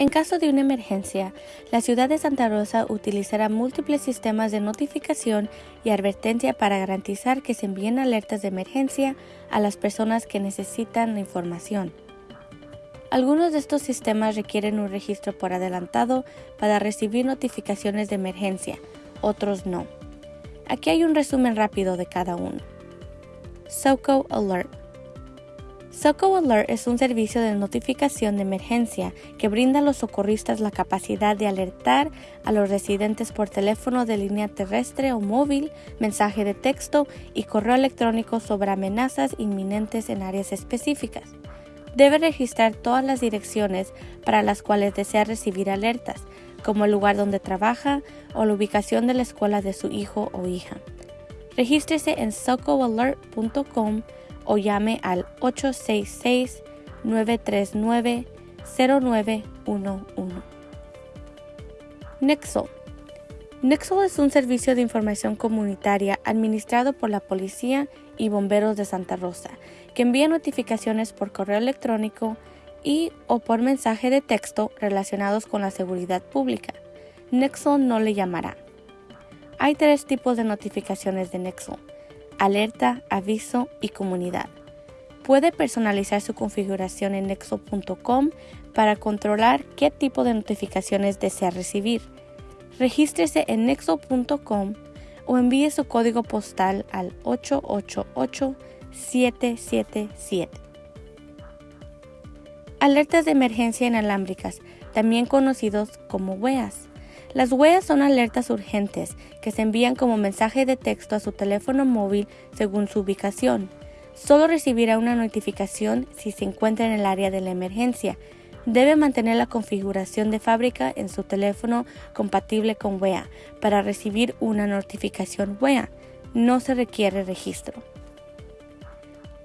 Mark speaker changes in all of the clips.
Speaker 1: En caso de una emergencia, la ciudad de Santa Rosa utilizará múltiples sistemas de notificación y advertencia para garantizar que se envíen alertas de emergencia a las personas que necesitan la información. Algunos de estos sistemas requieren un registro por adelantado para recibir notificaciones de emergencia, otros no. Aquí hay un resumen rápido de cada uno. SOCO Alert SOCO Alert es un servicio de notificación de emergencia que brinda a los socorristas la capacidad de alertar a los residentes por teléfono de línea terrestre o móvil, mensaje de texto y correo electrónico sobre amenazas inminentes en áreas específicas. Debe registrar todas las direcciones para las cuales desea recibir alertas, como el lugar donde trabaja o la ubicación de la escuela de su hijo o hija. Regístrese en socoalert.com o llame al 866-939-0911. Nexo. Nexo es un servicio de información comunitaria administrado por la Policía y Bomberos de Santa Rosa, que envía notificaciones por correo electrónico y o por mensaje de texto relacionados con la seguridad pública. Nexo no le llamará. Hay tres tipos de notificaciones de Nexo alerta, aviso y comunidad. Puede personalizar su configuración en nexo.com para controlar qué tipo de notificaciones desea recibir. Regístrese en nexo.com o envíe su código postal al 888-777. Alertas de emergencia inalámbricas, también conocidos como WEAs. Las huellas son alertas urgentes que se envían como mensaje de texto a su teléfono móvil según su ubicación. Solo recibirá una notificación si se encuentra en el área de la emergencia. Debe mantener la configuración de fábrica en su teléfono compatible con WEA para recibir una notificación WEA. No se requiere registro.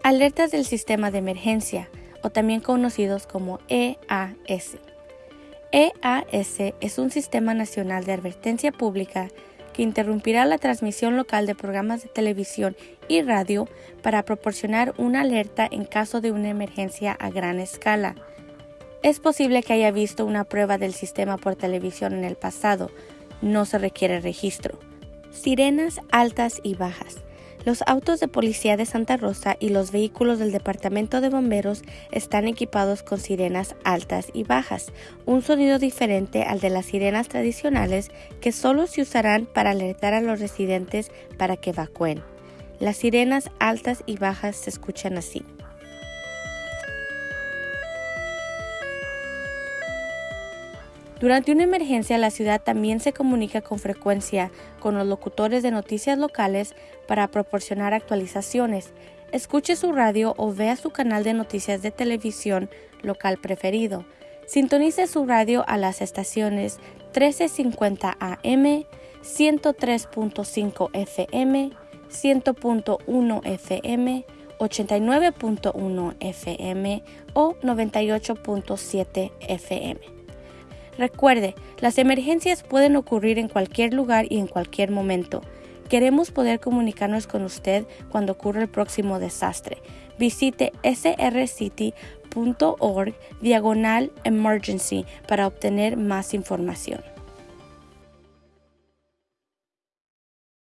Speaker 1: Alertas del sistema de emergencia, o también conocidos como EAS. EAS es un sistema nacional de advertencia pública que interrumpirá la transmisión local de programas de televisión y radio para proporcionar una alerta en caso de una emergencia a gran escala. Es posible que haya visto una prueba del sistema por televisión en el pasado. No se requiere registro. Sirenas altas y bajas. Los autos de policía de Santa Rosa y los vehículos del Departamento de Bomberos están equipados con sirenas altas y bajas, un sonido diferente al de las sirenas tradicionales que solo se usarán para alertar a los residentes para que evacúen. Las sirenas altas y bajas se escuchan así. Durante una emergencia, la ciudad también se comunica con frecuencia con los locutores de noticias locales para proporcionar actualizaciones. Escuche su radio o vea su canal de noticias de televisión local preferido. Sintonice su radio a las estaciones 1350 AM, 103.5 FM, 100.1 FM, 89.1 FM o 98.7 FM. Recuerde, las emergencias pueden ocurrir en cualquier lugar y en cualquier momento. Queremos poder comunicarnos con usted cuando ocurra el próximo desastre. Visite srcity.org diagonal emergency para obtener más información.